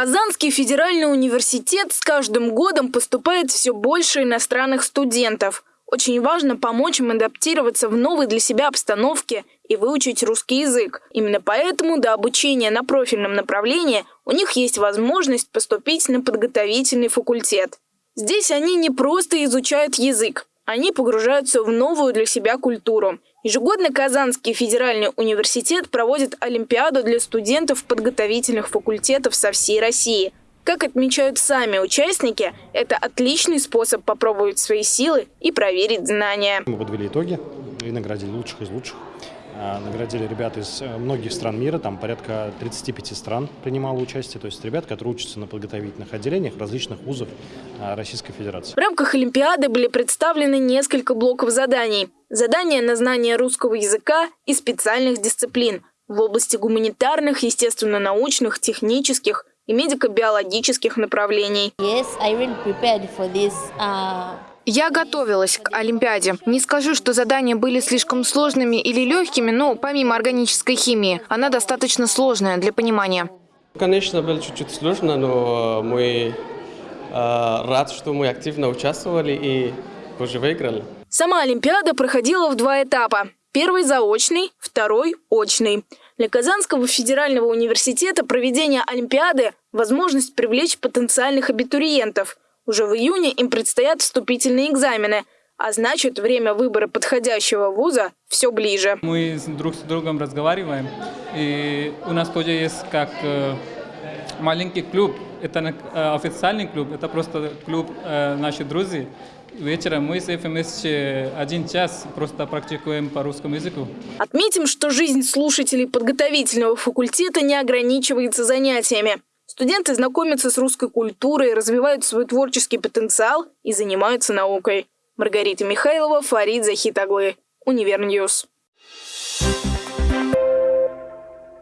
Казанский федеральный университет с каждым годом поступает все больше иностранных студентов. Очень важно помочь им адаптироваться в новой для себя обстановке и выучить русский язык. Именно поэтому до обучения на профильном направлении у них есть возможность поступить на подготовительный факультет. Здесь они не просто изучают язык, они погружаются в новую для себя культуру. Ежегодно Казанский федеральный университет проводит Олимпиаду для студентов подготовительных факультетов со всей России. Как отмечают сами участники, это отличный способ попробовать свои силы и проверить знания. Мы подвели итоги и наградили лучших из лучших. А, наградили ребят из э, многих стран мира, там порядка 35 стран принимало участие, то есть ребят, которые учатся на подготовительных отделениях различных вузов а, Российской Федерации. В рамках Олимпиады были представлены несколько блоков заданий. Задания на знание русского языка и специальных дисциплин в области гуманитарных, естественно-научных, технических и медико-биологических направлений. Yes, I really prepared for this, uh... Я готовилась к Олимпиаде. Не скажу, что задания были слишком сложными или легкими, но помимо органической химии, она достаточно сложная для понимания. Конечно, было чуть-чуть сложно, но мы э, рад, что мы активно участвовали и позже выиграли. Сама Олимпиада проходила в два этапа. Первый заочный, второй очный. Для Казанского федерального университета проведение Олимпиады – возможность привлечь потенциальных абитуриентов – уже в июне им предстоят вступительные экзамены, а значит, время выбора подходящего вуза все ближе. Мы друг с другом разговариваем, и у нас тоже есть как э, маленький клуб. Это э, официальный клуб, это просто клуб э, наших друзей. Вечером мы с ФМС один час просто практикуем по русскому языку. Отметим, что жизнь слушателей подготовительного факультета не ограничивается занятиями. Студенты знакомятся с русской культурой, развивают свой творческий потенциал и занимаются наукой. Маргарита Михайлова, Фарид Захитаглы. Универ News. Thank